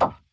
You